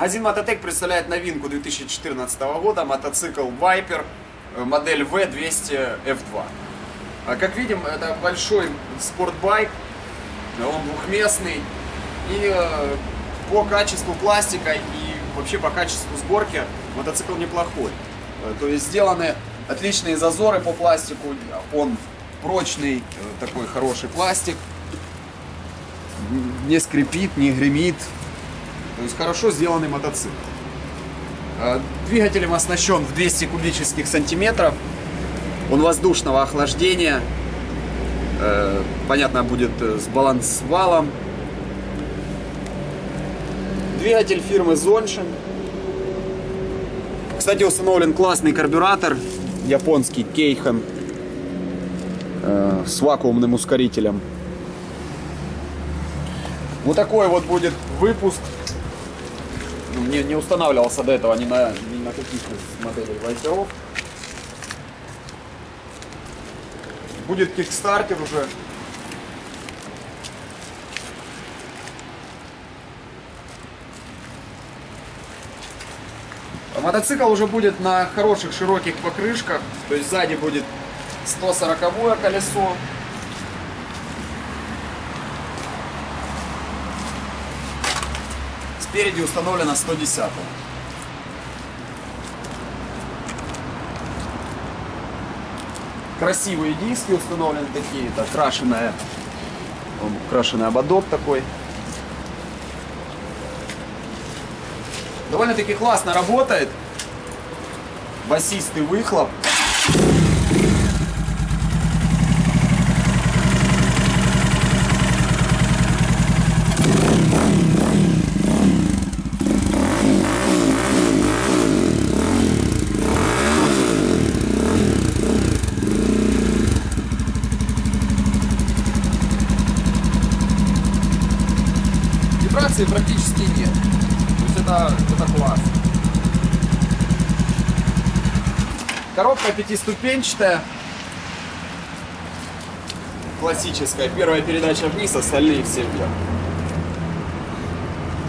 Магазин Мототек представляет новинку 2014 года, мотоцикл Viper, э, модель V200F2. А Как видим, это большой спортбайк, он двухместный, и э, по качеству пластика и вообще по качеству сборки мотоцикл неплохой. Э, То есть сделаны отличные зазоры по пластику, он прочный, такой хороший пластик, не скрипит, не гремит, то есть хорошо сделанный мотоцикл. А, Двигателем оснащен в 200 кубических сантиметров. Он воздушного охлаждения. Э, Понятно, будет э, с балансвалом. Двигатель фирмы Zonshim. Кстати, установлен классный карбюратор. Японский Кейхан. э, С вакуумным ускорителем. Вот такой вот будет выпуск ну, не, не устанавливался до этого ни на, ни на каких из моделей вайперов. Будет кикстартер уже. Мотоцикл уже будет на хороших широких покрышках, то есть сзади будет 140 колесо, Спереди установлено 110. Красивые диски установлены такие, это крашеная, крашеный ободок такой. Довольно-таки классно работает. Басистый выхлоп. Вибрации практически нет. То есть это, это класс. Коробка пятиступенчатая. Классическая. Первая передача вниз, остальные все вверх.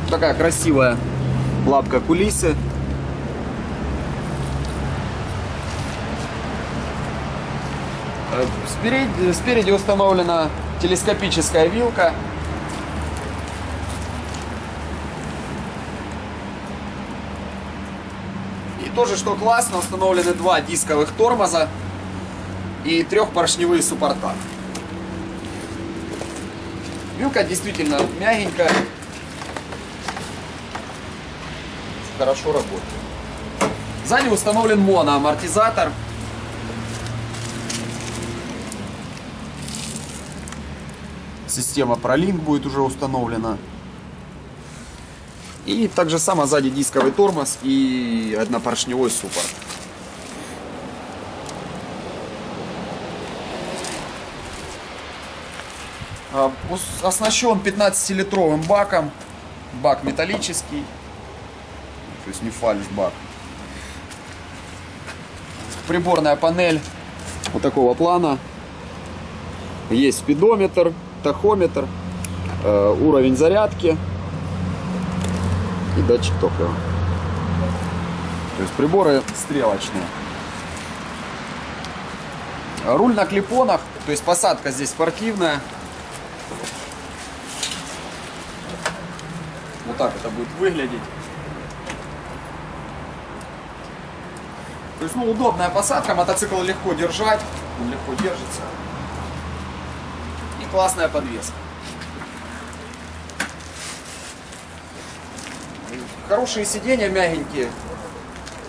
Такая красивая лапка кулисы. Э, Спереди, спереди установлена телескопическая вилка. Тоже, что классно, установлены два дисковых тормоза и трехпоршневые суппорта. Вилка действительно мягенькая, хорошо работает. Сзади установлен моноамортизатор. Система ProLink будет уже установлена. И также само сзади дисковый тормоз и однопоршневой суппорт. А, Оснащен 15-литровым баком. Бак металлический. То есть не фальш-бак. Приборная панель вот такого плана. Есть спидометр, тахометр, э, уровень зарядки и датчик топлива. То есть приборы стрелочные. Руль на клипонах, то есть посадка здесь спортивная. Вот так это будет выглядеть. То есть, ну, удобная посадка, мотоцикл легко держать, он легко держится. И классная подвеска. Хорошие сиденья, мягенькие,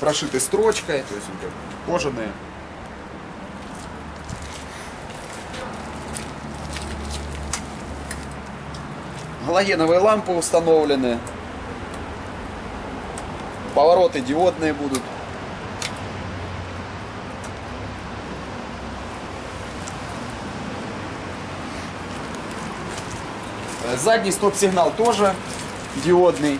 прошиты строчкой, то есть кожаные. Галогеновые лампы установлены. Повороты диодные будут. Задний стоп-сигнал тоже диодный.